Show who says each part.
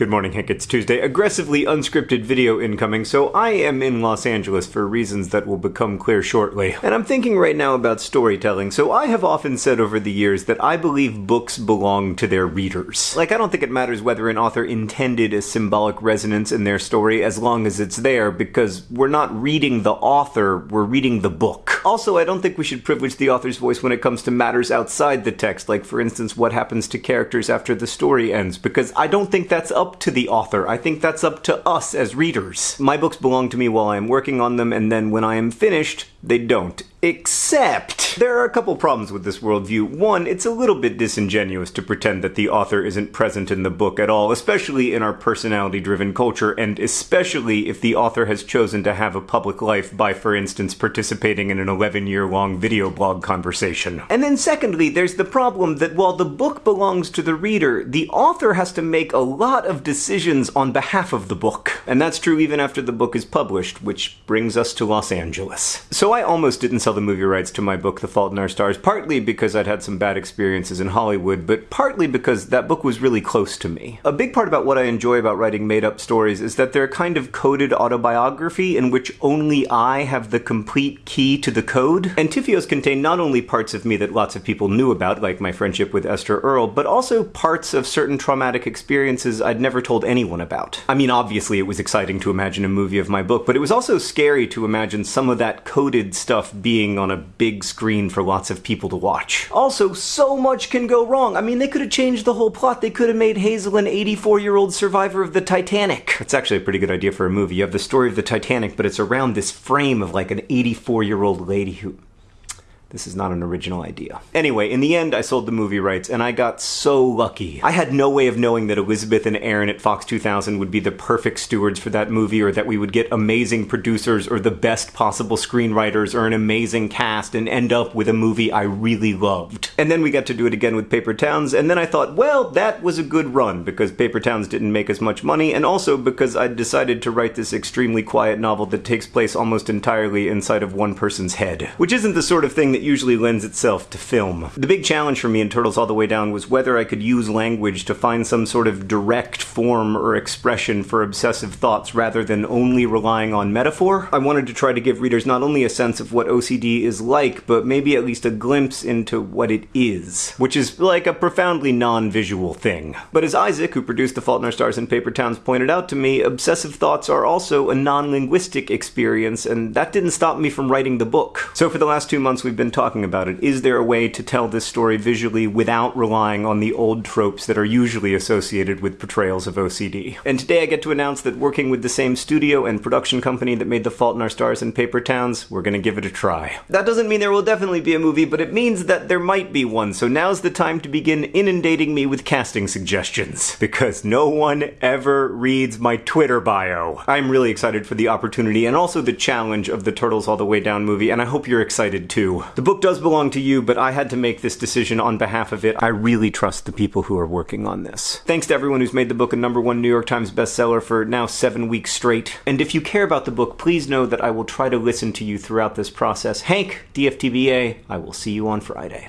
Speaker 1: Good morning, Hank. It's Tuesday. Aggressively unscripted video incoming, so I am in Los Angeles for reasons that will become clear shortly. And I'm thinking right now about storytelling, so I have often said over the years that I believe books belong to their readers. Like, I don't think it matters whether an author intended a symbolic resonance in their story as long as it's there, because we're not reading the author, we're reading the book. Also, I don't think we should privilege the author's voice when it comes to matters outside the text, like, for instance, what happens to characters after the story ends, because I don't think that's up to the author. I think that's up to us as readers. My books belong to me while I am working on them, and then when I am finished, they don't. Except, there are a couple problems with this worldview. One, it's a little bit disingenuous to pretend that the author isn't present in the book at all, especially in our personality driven culture, and especially if the author has chosen to have a public life by, for instance, participating in an 11 year long video blog conversation. And then, secondly, there's the problem that while the book belongs to the reader, the author has to make a lot of decisions on behalf of the book. And that's true even after the book is published, which brings us to Los Angeles. So I almost didn't sell the movie rights to my book, The Fault in Our Stars, partly because I'd had some bad experiences in Hollywood, but partly because that book was really close to me. A big part about what I enjoy about writing made up stories is that they're a kind of coded autobiography in which only I have the complete key to the code. And TFiOS contain not only parts of me that lots of people knew about, like my friendship with Esther Earl, but also parts of certain traumatic experiences I'd never told anyone about. I mean, obviously, it was exciting to imagine a movie of my book, but it was also scary to imagine some of that coded stuff being on a big screen for lots of people to watch. Also, so much can go wrong. I mean, they could have changed the whole plot. They could have made Hazel an 84 year old survivor of the Titanic. It's actually a pretty good idea for a movie. You have the story of the Titanic, but it's around this frame of like an 84 year old lady who this is not an original idea. Anyway, in the end, I sold the movie rights, and I got so lucky. I had no way of knowing that Elizabeth and Aaron at Fox 2000 would be the perfect stewards for that movie, or that we would get amazing producers, or the best possible screenwriters, or an amazing cast, and end up with a movie I really loved. And then we got to do it again with Paper Towns, and then I thought, well, that was a good run, because Paper Towns didn't make as much money, and also because I'd decided to write this extremely quiet novel that takes place almost entirely inside of one person's head. Which isn't the sort of thing that that usually lends itself to film. The big challenge for me in Turtles All the Way Down was whether I could use language to find some sort of direct form or expression for obsessive thoughts rather than only relying on metaphor. I wanted to try to give readers not only a sense of what OCD is like, but maybe at least a glimpse into what it is, which is like a profoundly non-visual thing. But as Isaac, who produced The Fault in Our Stars and Paper Towns, pointed out to me, obsessive thoughts are also a non-linguistic experience, and that didn't stop me from writing the book. So for the last two months we've been been talking about it. Is there a way to tell this story visually without relying on the old tropes that are usually associated with portrayals of OCD? And today I get to announce that working with the same studio and production company that made The Fault in Our Stars and Paper Towns, we're gonna give it a try. That doesn't mean there will definitely be a movie, but it means that there might be one, so now's the time to begin inundating me with casting suggestions. Because no one ever reads my Twitter bio. I'm really excited for the opportunity and also the challenge of the Turtles All the Way Down movie, and I hope you're excited too. The book does belong to you, but I had to make this decision on behalf of it. I really trust the people who are working on this. Thanks to everyone who's made the book a number one New York Times bestseller for now seven weeks straight. And if you care about the book, please know that I will try to listen to you throughout this process. Hank, DFTBA, I will see you on Friday.